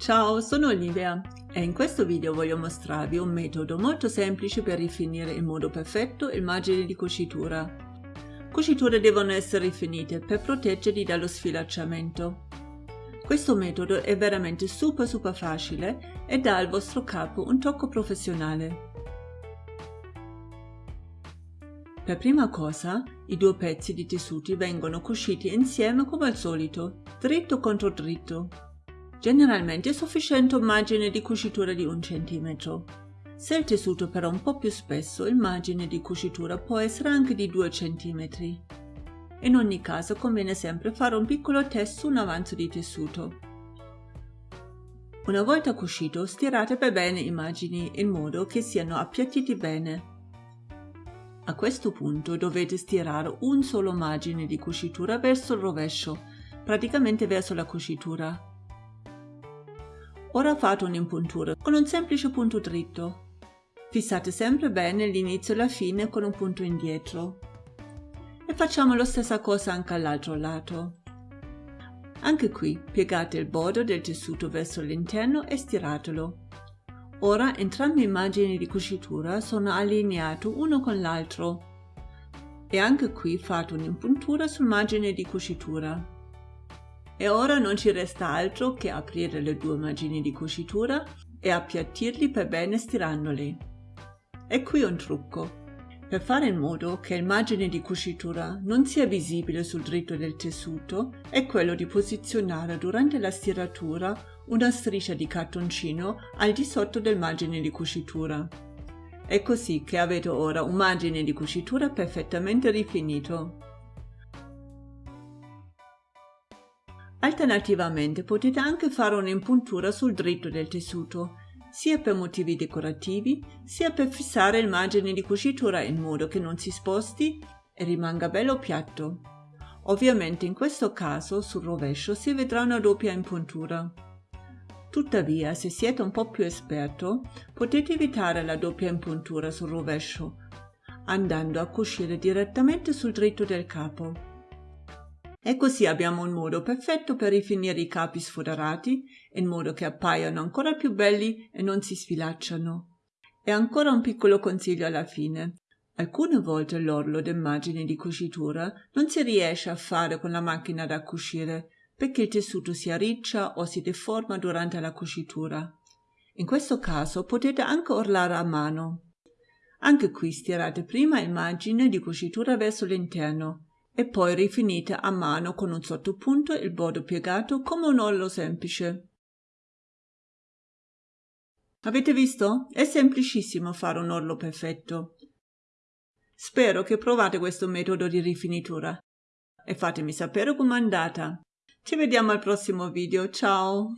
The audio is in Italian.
Ciao, sono Olivia e in questo video voglio mostrarvi un metodo molto semplice per rifinire in modo perfetto il margine di cucitura. Cuciture devono essere rifinite per proteggerli dallo sfilacciamento. Questo metodo è veramente super super facile e dà al vostro capo un tocco professionale. Per prima cosa, i due pezzi di tessuti vengono cuciti insieme come al solito, dritto contro dritto. Generalmente è sufficiente un margine di cucitura di un centimetro. Se il tessuto però è un po' più spesso, il margine di cucitura può essere anche di 2 cm. In ogni caso conviene sempre fare un piccolo test su un avanzo di tessuto. Una volta cucito, stirate per bene i margini in modo che siano appiattiti bene. A questo punto dovete stirare un solo margine di cucitura verso il rovescio, praticamente verso la cucitura. Ora fate un'impuntura con un semplice punto dritto. Fissate sempre bene l'inizio e la fine con un punto indietro. E facciamo la stessa cosa anche all'altro lato. Anche qui piegate il bordo del tessuto verso l'interno e stiratelo. Ora entrambi i margini di cucitura sono allineati uno con l'altro e anche qui fate un'impuntura sul margine di cucitura. E ora non ci resta altro che aprire le due margini di cucitura e appiattirli per bene stirandoli. E qui un trucco. Per fare in modo che il margine di cucitura non sia visibile sul dritto del tessuto è quello di posizionare durante la stiratura una striscia di cartoncino al di sotto del margine di cucitura. È così che avete ora un margine di cucitura perfettamente rifinito. Alternativamente potete anche fare un'impuntura sul dritto del tessuto, sia per motivi decorativi, sia per fissare il margine di cucitura in modo che non si sposti e rimanga bello piatto. Ovviamente in questo caso sul rovescio si vedrà una doppia impuntura. Tuttavia, se siete un po' più esperto, potete evitare la doppia impuntura sul rovescio, andando a cucire direttamente sul dritto del capo. E così abbiamo un modo perfetto per rifinire i capi sfoderati, in modo che appaiano ancora più belli e non si sfilacciano. E ancora un piccolo consiglio alla fine. Alcune volte l'orlo del margine di cucitura non si riesce a fare con la macchina da cucire, perché il tessuto si arriccia o si deforma durante la cucitura. In questo caso potete anche orlare a mano. Anche qui stirate prima il margine di cucitura verso l'interno e poi rifinite a mano con un sottopunto il bordo piegato come un orlo semplice. Avete visto? È semplicissimo fare un orlo perfetto. Spero che provate questo metodo di rifinitura e fatemi sapere com'è andata. Ci vediamo al prossimo video, ciao!